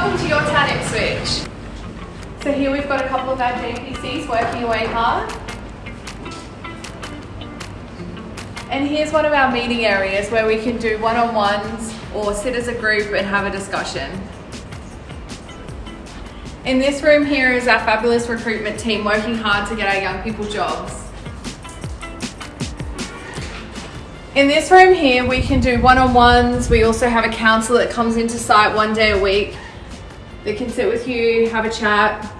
welcome to your town Ipswich. So here we've got a couple of our JPCs working away hard. And here's one of our meeting areas where we can do one-on-ones or sit as a group and have a discussion. In this room here is our fabulous recruitment team working hard to get our young people jobs. In this room here, we can do one-on-ones. We also have a counsellor that comes into site one day a week. They can sit with you, have a chat.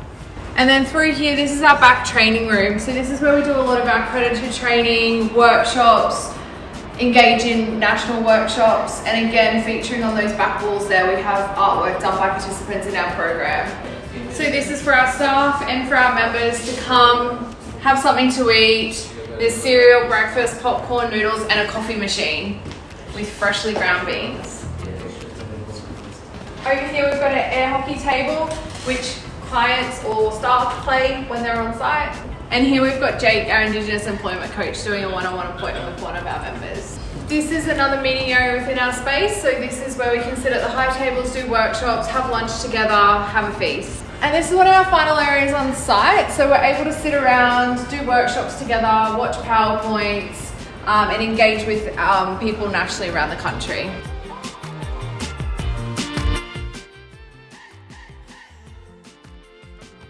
And then through here, this is our back training room. So this is where we do a lot of our accredited training, workshops, engage in national workshops, and again, featuring on those back walls there, we have artwork done by participants in our program. So this is for our staff and for our members to come, have something to eat, there's cereal, breakfast, popcorn, noodles, and a coffee machine with freshly ground beans. Over here we've got an air hockey table, which clients or staff play when they're on site. And here we've got Jake, our Indigenous Employment Coach, doing a one-on-one -on -one appointment with one of our members. This is another meeting area within our space. So this is where we can sit at the high tables, do workshops, have lunch together, have a feast. And this is one of our final areas on site. So we're able to sit around, do workshops together, watch PowerPoints, um, and engage with um, people nationally around the country.